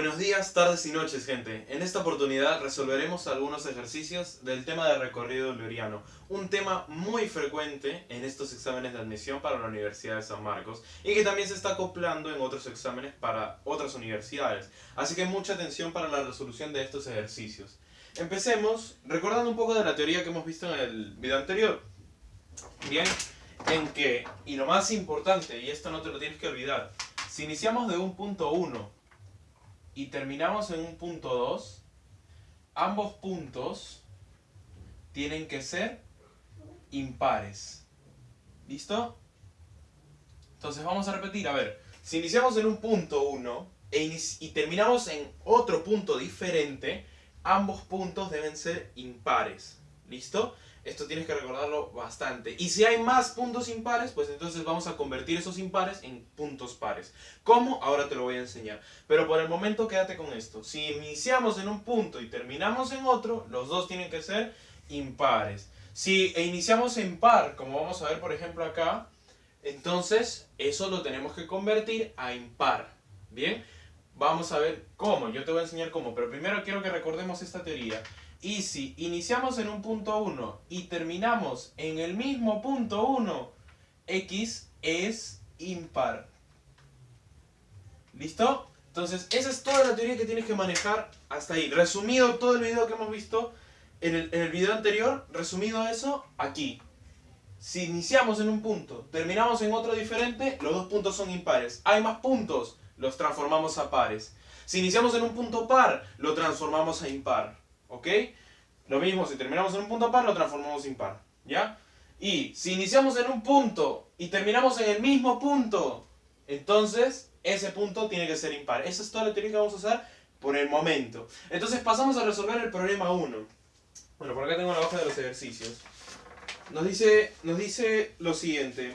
Buenos días, tardes y noches, gente. En esta oportunidad resolveremos algunos ejercicios del tema de recorrido luriano, un tema muy frecuente en estos exámenes de admisión para la Universidad de San Marcos y que también se está acoplando en otros exámenes para otras universidades. Así que mucha atención para la resolución de estos ejercicios. Empecemos recordando un poco de la teoría que hemos visto en el video anterior. Bien, en que, y lo más importante, y esto no te lo tienes que olvidar, si iniciamos de un punto 1 y terminamos en un punto 2, ambos puntos tienen que ser impares. ¿Listo? Entonces vamos a repetir, a ver, si iniciamos en un punto 1 e y terminamos en otro punto diferente, ambos puntos deben ser impares. ¿Listo? Esto tienes que recordarlo bastante. Y si hay más puntos impares, pues entonces vamos a convertir esos impares en puntos pares. ¿Cómo? Ahora te lo voy a enseñar. Pero por el momento quédate con esto. Si iniciamos en un punto y terminamos en otro, los dos tienen que ser impares. Si iniciamos en par, como vamos a ver por ejemplo acá, entonces eso lo tenemos que convertir a impar. ¿Bien? Vamos a ver cómo. Yo te voy a enseñar cómo. Pero primero quiero que recordemos esta teoría. Y si iniciamos en un punto 1 y terminamos en el mismo punto 1, x es impar. ¿Listo? Entonces, esa es toda la teoría que tienes que manejar hasta ahí. Resumido todo el video que hemos visto en el, en el video anterior, resumido eso, aquí. Si iniciamos en un punto, terminamos en otro diferente, los dos puntos son impares. Hay más puntos, los transformamos a pares. Si iniciamos en un punto par, lo transformamos a impar. ¿Ok? Lo mismo, si terminamos en un punto par, lo transformamos en par. ¿Ya? Y si iniciamos en un punto y terminamos en el mismo punto, entonces ese punto tiene que ser impar. Esa es toda la teoría que vamos a usar por el momento. Entonces pasamos a resolver el problema 1. Bueno, por acá tengo la hoja de los ejercicios. Nos dice, nos dice lo siguiente.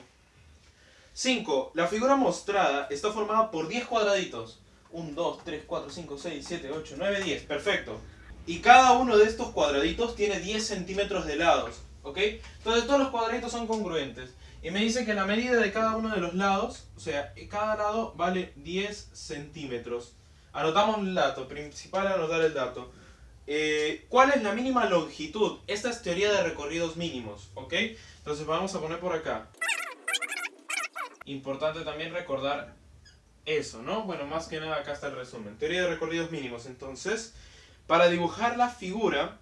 5. La figura mostrada está formada por 10 cuadraditos. 1, 2, 3, 4, 5, 6, 7, 8, 9, 10. Perfecto. Y cada uno de estos cuadraditos tiene 10 centímetros de lados. ¿Ok? Entonces todos los cuadraditos son congruentes. Y me dice que la medida de cada uno de los lados, o sea, cada lado vale 10 centímetros. Anotamos el dato, principal anotar el dato. Eh, ¿Cuál es la mínima longitud? Esta es teoría de recorridos mínimos, ¿ok? Entonces vamos a poner por acá. Importante también recordar eso, ¿no? Bueno, más que nada acá está el resumen. Teoría de recorridos mínimos, entonces para dibujar la figura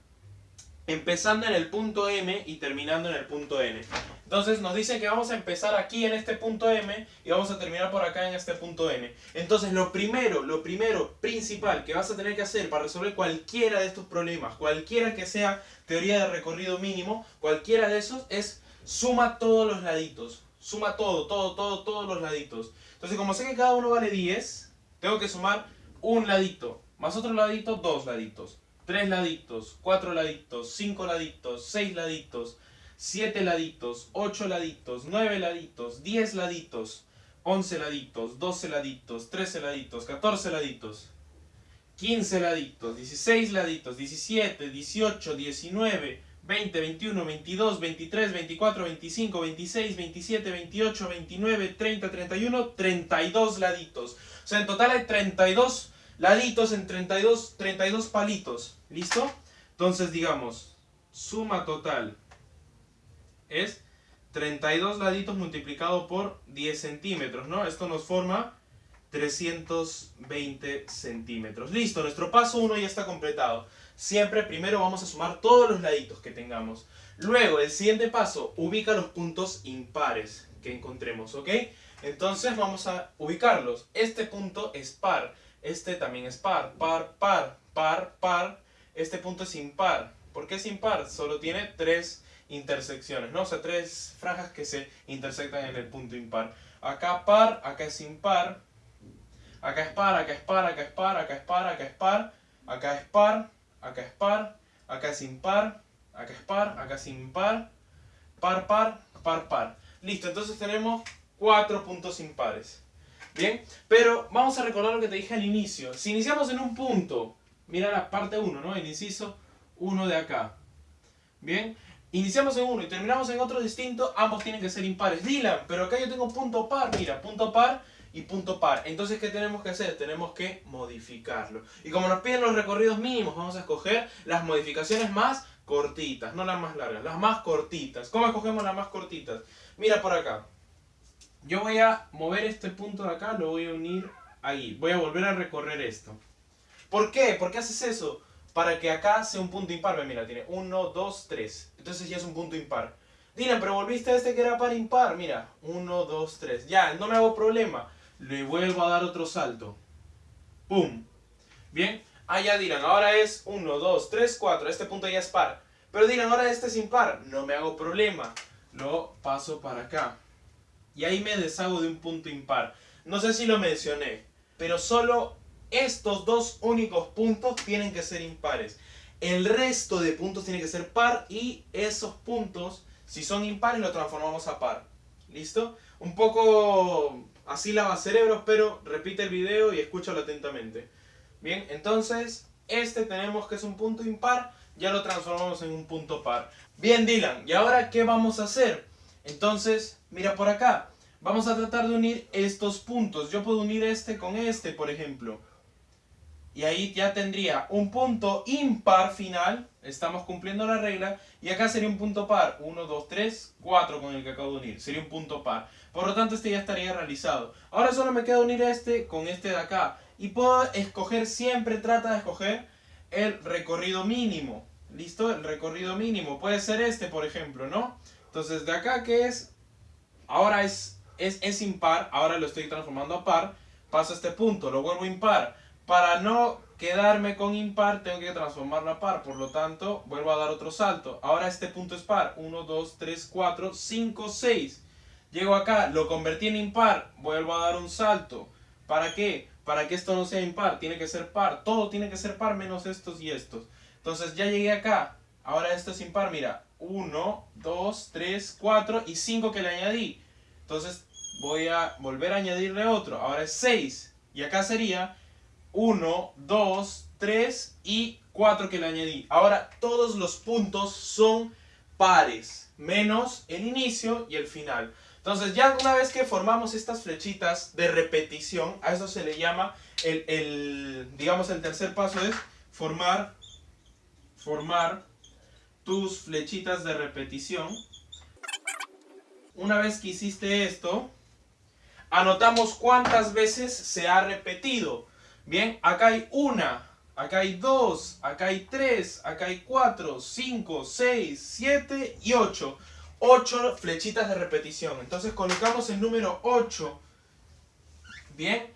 empezando en el punto M y terminando en el punto N. Entonces nos dicen que vamos a empezar aquí en este punto M y vamos a terminar por acá en este punto N. Entonces lo primero, lo primero, principal que vas a tener que hacer para resolver cualquiera de estos problemas, cualquiera que sea teoría de recorrido mínimo, cualquiera de esos es suma todos los laditos. Suma todo, todo, todo, todos los laditos. Entonces como sé que cada uno vale 10, tengo que sumar un ladito. Más otro ladito, dos laditos. Tres laditos, cuatro laditos, cinco laditos, seis laditos, siete laditos, ocho laditos, nueve laditos, diez laditos, once laditos, doce laditos, trece laditos, catorce laditos, quince laditos, dieciséis laditos, diecisiete, dieciocho, diecinueve, 20, 21, 22, 23, 24, 25, 26, 27, 28, 29, 30, 31, 32 laditos. O sea, en total hay 32 laditos en 32, 32 palitos. ¿Listo? Entonces digamos, suma total es 32 laditos multiplicado por 10 centímetros, ¿no? Esto nos forma 320 centímetros. Listo, nuestro paso 1 ya está completado. Siempre primero vamos a sumar todos los laditos que tengamos. Luego, el siguiente paso, ubica los puntos impares que encontremos, ¿ok? Entonces vamos a ubicarlos. Este punto es par. Este también es par, par, par, par, par. Este punto es impar. ¿Por qué es impar? Solo tiene tres intersecciones, ¿no? O sea, tres franjas que se intersectan en el punto impar. Acá par, acá es impar. Acá es par, acá es par, acá es par, acá es par, acá es par. Acá es par, acá es par, acá es impar, acá es par, acá es impar. Par, par, par, par. Listo, entonces tenemos cuatro puntos impares. Bien, pero vamos a recordar lo que te dije al inicio. Si iniciamos en un punto, mira la parte 1, ¿no? El inciso 1 de acá. Bien, iniciamos en uno y terminamos en otro distinto, ambos tienen que ser impares. Dylan, pero acá yo tengo punto par, mira, punto par y punto par. Entonces, ¿qué tenemos que hacer? Tenemos que modificarlo. Y como nos piden los recorridos mínimos, vamos a escoger las modificaciones más cortitas, no las más largas, las más cortitas. ¿Cómo escogemos las más cortitas? Mira por acá. Yo voy a mover este punto de acá, lo voy a unir ahí. Voy a volver a recorrer esto. ¿Por qué? ¿Por qué haces eso? Para que acá sea un punto impar. Mira, tiene 1, 2, 3. Entonces ya es un punto impar. Dylan, pero volviste a este que era par impar. Mira, 1, 2, 3. Ya, no me hago problema. Le vuelvo a dar otro salto. ¡Pum! Bien. Ya Dylan, ahora es 1, 2, 3, 4. Este punto ya es par. Pero Dylan, ahora este es impar. No me hago problema. Lo paso para acá. Y ahí me deshago de un punto impar. No sé si lo mencioné. Pero solo estos dos únicos puntos tienen que ser impares. El resto de puntos tiene que ser par y esos puntos, si son impares, lo transformamos a par. ¿Listo? Un poco así lava cerebros, pero repite el video y escúchalo atentamente. Bien, entonces, este tenemos que es un punto impar, ya lo transformamos en un punto par. Bien, Dylan, ¿y ahora qué vamos a hacer? Entonces, mira por acá. Vamos a tratar de unir estos puntos. Yo puedo unir este con este, por ejemplo. Y ahí ya tendría un punto impar final. Estamos cumpliendo la regla. Y acá sería un punto par. 1, 2, 3, 4 con el que acabo de unir. Sería un punto par. Por lo tanto, este ya estaría realizado. Ahora solo me queda unir este con este de acá. Y puedo escoger, siempre trata de escoger el recorrido mínimo. ¿Listo? El recorrido mínimo. Puede ser este, por ejemplo, ¿no? Entonces, de acá que es... Ahora es, es, es impar. Ahora lo estoy transformando a par. Paso a este punto. Lo vuelvo impar para no quedarme con impar, tengo que transformarlo a par. Por lo tanto, vuelvo a dar otro salto. Ahora este punto es par. 1, 2, 3, 4, 5, 6. Llego acá, lo convertí en impar. Vuelvo a dar un salto. ¿Para qué? Para que esto no sea impar. Tiene que ser par. Todo tiene que ser par menos estos y estos. Entonces ya llegué acá. Ahora esto es impar. Mira. 1, 2, 3, 4 y 5 que le añadí. Entonces voy a volver a añadirle otro. Ahora es 6. Y acá sería 1, 2, 3 y 4 que le añadí. Ahora todos los puntos son pares, menos el inicio y el final. Entonces ya una vez que formamos estas flechitas de repetición, a eso se le llama el, el digamos el tercer paso es formar, formar tus flechitas de repetición. Una vez que hiciste esto, anotamos cuántas veces se ha repetido. Bien, acá hay una, acá hay dos, acá hay tres, acá hay cuatro, cinco, seis, siete y ocho. Ocho flechitas de repetición. Entonces colocamos el número 8. Bien.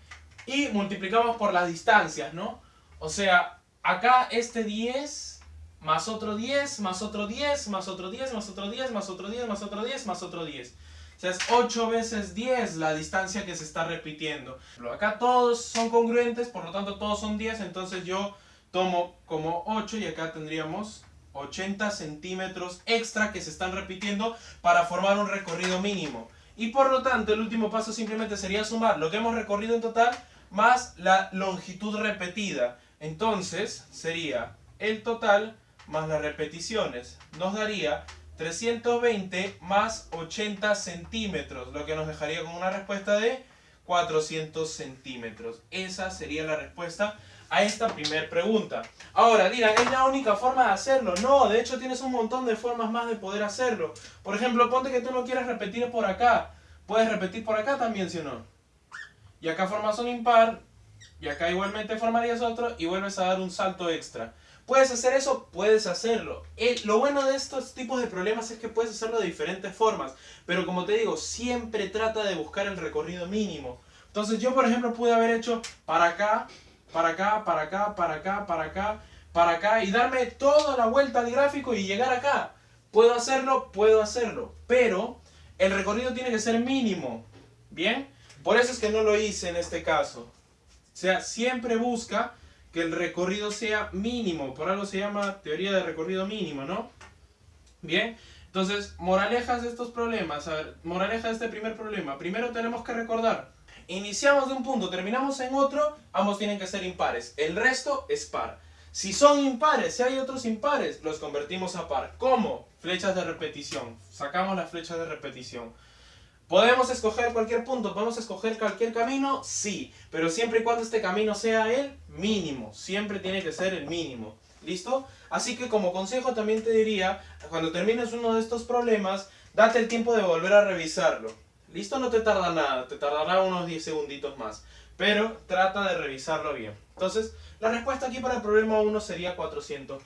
Y multiplicamos por las distancias, ¿no? O sea, acá este 10 más otro 10, más otro 10, más otro 10, más otro 10, más otro 10, más otro 10, más otro 10. O sea, es 8 veces 10 la distancia que se está repitiendo. Acá todos son congruentes, por lo tanto todos son 10, entonces yo tomo como 8 y acá tendríamos 80 centímetros extra que se están repitiendo para formar un recorrido mínimo. Y por lo tanto el último paso simplemente sería sumar lo que hemos recorrido en total más la longitud repetida. Entonces sería el total más las repeticiones. Nos daría 320 más 80 centímetros, lo que nos dejaría con una respuesta de 400 centímetros. Esa sería la respuesta a esta primera pregunta. Ahora dirán, ¿es la única forma de hacerlo? No, de hecho tienes un montón de formas más de poder hacerlo. Por ejemplo, ponte que tú no quieras repetir por acá. Puedes repetir por acá también, ¿sí o no? Y acá formas un impar, y acá igualmente formarías otro, y vuelves a dar un salto extra. ¿Puedes hacer eso? Puedes hacerlo. lo bueno de estos tipos de problemas es que puedes hacerlo de diferentes formas. Pero como te digo, siempre trata de buscar el recorrido mínimo. Entonces yo, por ejemplo, pude haber hecho para acá, para acá, para acá, para acá, para acá, para acá y darme toda la vuelta al gráfico y llegar acá. ¿Puedo hacerlo? Puedo hacerlo. Pero el recorrido tiene que ser mínimo. ¿Bien? Por eso es que no lo hice en este caso. O sea, siempre busca que el recorrido sea mínimo. Por algo se llama teoría de recorrido mínimo, ¿no? Bien, entonces, moralejas de estos problemas. A ver, moraleja de este primer problema. Primero tenemos que recordar, iniciamos de un punto, terminamos en otro, ambos tienen que ser impares. El resto es par. Si son impares, si hay otros impares, los convertimos a par. ¿Cómo? Flechas de repetición. Sacamos las flechas de repetición. ¿Podemos escoger cualquier punto? ¿Podemos escoger cualquier camino? Sí, pero siempre y cuando este camino sea el mínimo. Siempre tiene que ser el mínimo. ¿Listo? Así que como consejo también te diría, cuando termines uno de estos problemas, date el tiempo de volver a revisarlo. ¿Listo? No te tarda nada, te tardará unos 10 segunditos más. Pero trata de revisarlo bien. Entonces, la respuesta aquí para el problema 1 sería 400.